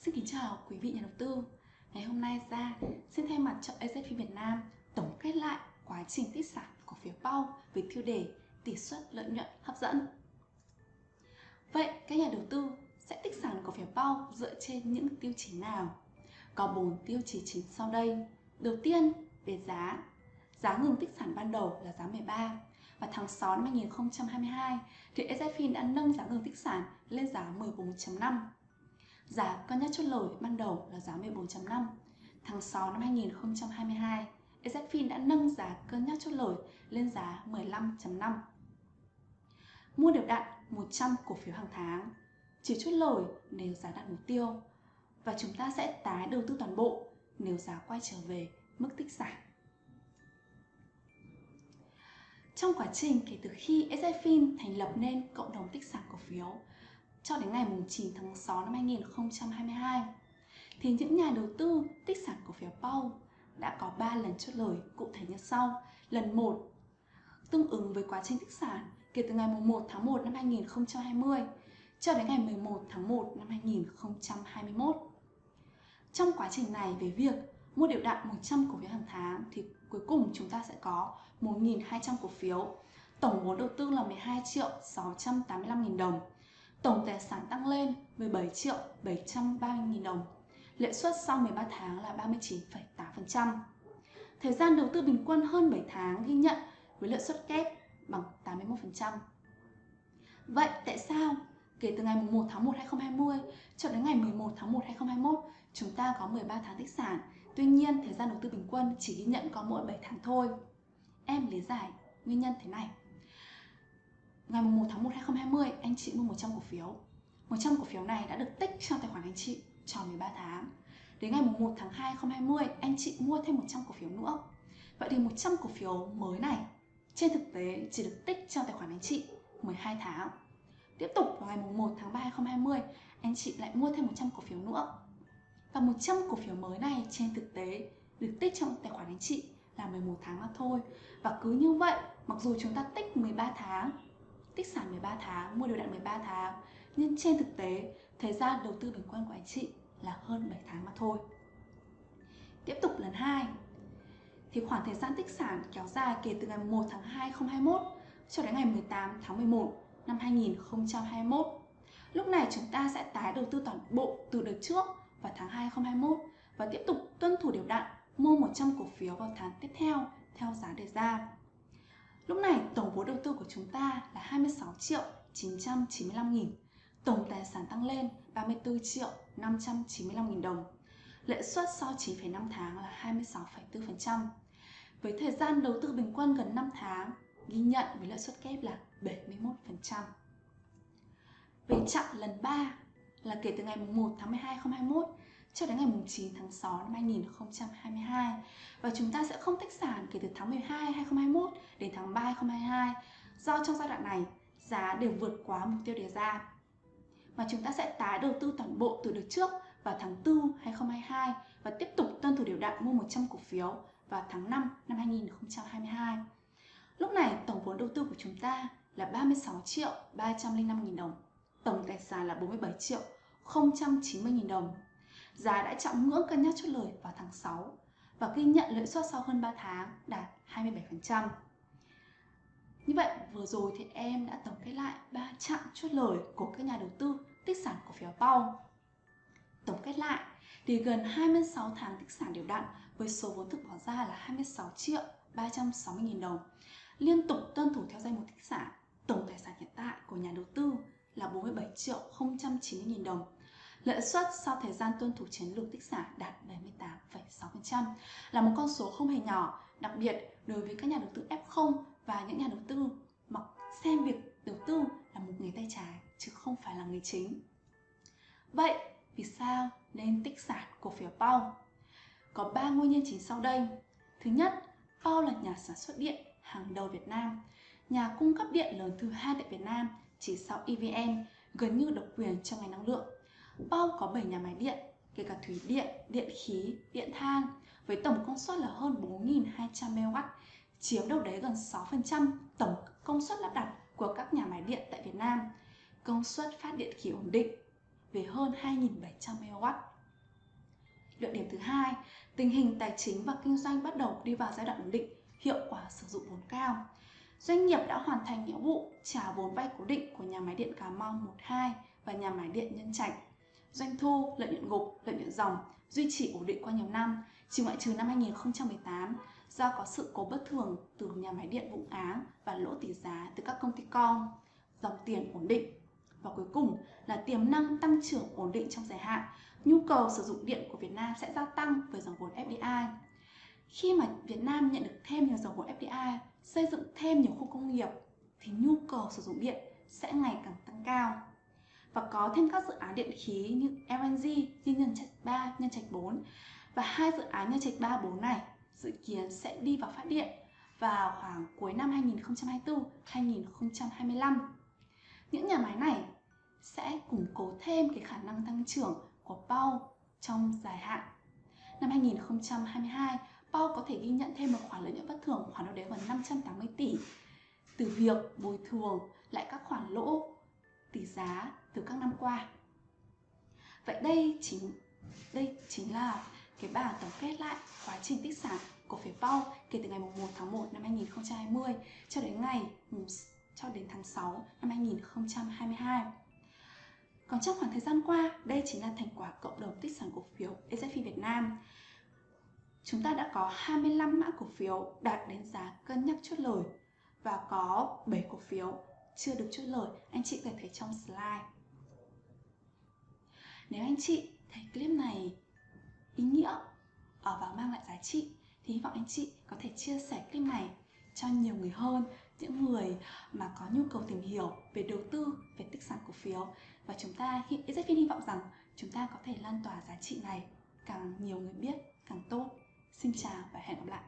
Xin kính chào quý vị nhà đầu tư. Ngày hôm nay ra xin thay mặt cho AZP Việt Nam tổng kết lại quá trình tích sản cổ phiếu PAU với tiêu đề tỷ suất lợi nhuận hấp dẫn. Vậy các nhà đầu tư sẽ tích sản cổ phiếu PAU dựa trên những tiêu chí nào? Có 4 tiêu chí chính sau đây. Đầu tiên, về giá. Giá ngừng tích sản ban đầu là giá 13 và tháng 6 năm 2022 thì SFIN đã nâng giá ngừng tích sản lên giá 14.5 Giá cao nhất chốt lời ban đầu là giá 14.5. Tháng 6 năm 2022, EZFIN đã nâng giá cân nhắc chốt lời lên giá 15.5. Mua đều đặn 100 cổ phiếu hàng tháng, chỉ chốt lời nếu giá đạt mục tiêu và chúng ta sẽ tái đầu tư toàn bộ nếu giá quay trở về mức tích sản. Trong quá trình kể từ khi ezfin thành lập nên cộng đồng tích sản cổ phiếu cho đến ngày 9 tháng 6 năm 2022 thì những nhà đầu tư tích sản cổ phiếu PAU đã có 3 lần chốt lời cụ thể như sau. Lần 1 tương ứng với quá trình tích sản kể từ ngày 1 tháng 1 năm 2020 cho đến ngày 11 tháng 1 năm 2021. Trong quá trình này về việc mua đều đặn 100 cổ phiếu hàng tháng thì cuối cùng chúng ta sẽ có 1.200 cổ phiếu. Tổng vốn đầu tư là 12 triệu 685 nghìn đồng Tổng tài sản tăng lên 17 triệu 730 nghìn đồng. Lệ suất sau 13 tháng là 39,8%. Thời gian đầu tư bình quân hơn 7 tháng ghi nhận với lợi suất kép bằng 81%. Vậy tại sao kể từ ngày 1 tháng 1 2020 cho đến ngày 11 tháng 1 2021 chúng ta có 13 tháng tích sản Tuy nhiên thời gian đầu tư bình quân chỉ ghi nhận có mỗi 7 tháng thôi Em lý giải nguyên nhân thế này ngày 1 tháng 1 2020 anh chị mua 100 cổ phiếu. 100 cổ phiếu này đã được tích trong tài khoản anh chị tròn 13 tháng. Đến ngày 1 tháng 2 2020 anh chị mua thêm 100 cổ phiếu nữa. Vậy thì 100 cổ phiếu mới này, trên thực tế chỉ được tích trong tài khoản anh chị 12 tháng. Tiếp tục vào ngày 1 tháng 3 2020 anh chị lại mua thêm 100 cổ phiếu nữa. Và 100 cổ phiếu mới này trên thực tế được tích trong tài khoản anh chị là 11 tháng mà thôi. Và cứ như vậy, mặc dù chúng ta tích 13 tháng tích sản 13 tháng, mua đều đặn 13 tháng. Nhưng trên thực tế, thời gian đầu tư bình quân của anh chị là hơn 7 tháng mà thôi. Tiếp tục lần 2 Thì khoảng thời gian tích sản kéo dài kể từ ngày 1 tháng 2 2021 cho đến ngày 18 tháng 11 năm 2021 Lúc này chúng ta sẽ tái đầu tư toàn bộ từ đợt trước vào tháng 2 2021 và tiếp tục tuân thủ điều đặn mua 100 cổ phiếu vào tháng tiếp theo theo giá đề ra. Lúc này tổng vốn đầu chúng ta là 26 triệu 995 nghìn. Tổng tài sản tăng lên 34 triệu 595 nghìn đồng. Lợi suất sau 9,5 tháng là 26,4%. Với thời gian đầu tư bình quân gần 5 tháng, ghi nhận với lợi suất kép là 71%. Về chặng lần 3 là kể từ ngày 1 tháng 12 2021 cho đến ngày 9 tháng 6 năm 2022 và chúng ta sẽ không tách sản kể từ tháng 12 2021 đến tháng 3 2022 do trong giai đoạn này giá đều vượt quá mục tiêu đề ra mà chúng ta sẽ tái đầu tư toàn bộ từ đợt trước vào tháng 4 2022 và tiếp tục tuân thủ điều đạn mua 100 cổ phiếu vào tháng 5 năm 2022. Lúc này tổng vốn đầu tư của chúng ta là 36 triệu 305 nghìn đồng, tổng tài sản là 47 triệu 090 nghìn đồng giá đã chạm ngưỡng cân nhắc chốt lời vào tháng 6 và ghi nhận lợi suất sau hơn 3 tháng đạt 27%. Như vậy, vừa rồi thì em đã tổng kết lại ba chặng chốt lời của các nhà đầu tư tích sản cổ phiếu PAU. Tổng kết lại thì gần 26 tháng tích sản đều đặn với số vốn thực bỏ ra là 26 triệu 360 nghìn đồng. Liên tục tuân thủ theo danh mục tích sản, tổng tài sản hiện tại của nhà đầu tư là 47 triệu 090 nghìn đồng Lợi suất sau thời gian tuân thủ chiến lược tích sản đạt 78,6% là một con số không hề nhỏ, đặc biệt đối với các nhà đầu tư F0 và những nhà đầu tư mà xem việc đầu tư là một nghề tay trái chứ không phải là nghề chính. Vậy, vì sao nên tích sản cổ phiếu PAU? Có 3 nguyên nhân chính sau đây. Thứ nhất, PAU là nhà sản xuất điện hàng đầu Việt Nam, nhà cung cấp điện lớn thứ hai tại Việt Nam chỉ sau EVN, gần như độc quyền trong ngành năng lượng Pau có 7 nhà máy điện, kể cả thủy điện, điện khí, điện than, với tổng công suất là hơn 4.200 MW, chiếm đâu đấy gần 6% tổng công suất lắp đặt của các nhà máy điện tại Việt Nam. Công suất phát điện khí ổn định, về hơn 2.700 MW. Luận điểm thứ hai, tình hình tài chính và kinh doanh bắt đầu đi vào giai đoạn ổn định, hiệu quả sử dụng vốn cao. Doanh nghiệp đã hoàn thành nghĩa vụ trả vốn vay cố định của nhà máy điện Cà Mau 12 và nhà máy điện Nhân Trạch. Doanh thu, lợi nhuận gục, lợi nhuận dòng duy trì ổn định qua nhiều năm, chỉ ngoại trừ năm 2018 do có sự cố bất thường từ nhà máy điện Vũng Áng và lỗ tỷ giá từ các công ty con. Dòng tiền ổn định và cuối cùng là tiềm năng tăng trưởng ổn định trong dài hạn. Nhu cầu sử dụng điện của Việt Nam sẽ gia tăng với dòng vốn FDI. Khi mà Việt Nam nhận được thêm nhiều dòng vốn FDI, xây dựng thêm nhiều khu công nghiệp thì nhu cầu sử dụng điện sẽ ngày càng tăng cao. Và có thêm các dự án điện khí như LNG, như nhân trạch 3, nhân trạch 4 và hai dự án nhân trạch 3, 4 này dự kiến sẽ đi vào phát điện vào khoảng cuối năm 2024-2025. Những nhà máy này sẽ củng cố thêm cái khả năng tăng trưởng của PAU trong dài hạn. Năm 2022, PAU có thể ghi nhận thêm một khoản lợi nhuận bất thường khoản đâu đấy gần 580 tỷ từ việc bồi thường lại các khoản lỗ tỷ giá từ các năm qua. Vậy đây chính đây chính là cái bảng tổng kết lại quá trình tích sản cổ phiếu PAU kể từ ngày 1 tháng 1 năm 2020 cho đến ngày ừ, cho đến tháng 6 năm 2022. Còn trong khoảng thời gian qua, đây chính là thành quả cộng đồng tích sản cổ phiếu SFI Việt Nam. Chúng ta đã có 25 mã cổ phiếu đạt đến giá cân nhắc chốt lời và có 7 cổ phiếu chưa được chốt lời, anh chị có thể thấy trong slide. Nếu anh chị thấy clip này ý nghĩa ở và mang lại giá trị. Thì hy vọng anh chị có thể chia sẻ clip này cho nhiều người hơn, những người mà có nhu cầu tìm hiểu về đầu tư, về tích sản cổ phiếu. Và chúng ta rất hy vọng rằng chúng ta có thể lan tỏa giá trị này. Càng nhiều người biết, càng tốt. Xin chào và hẹn gặp lại.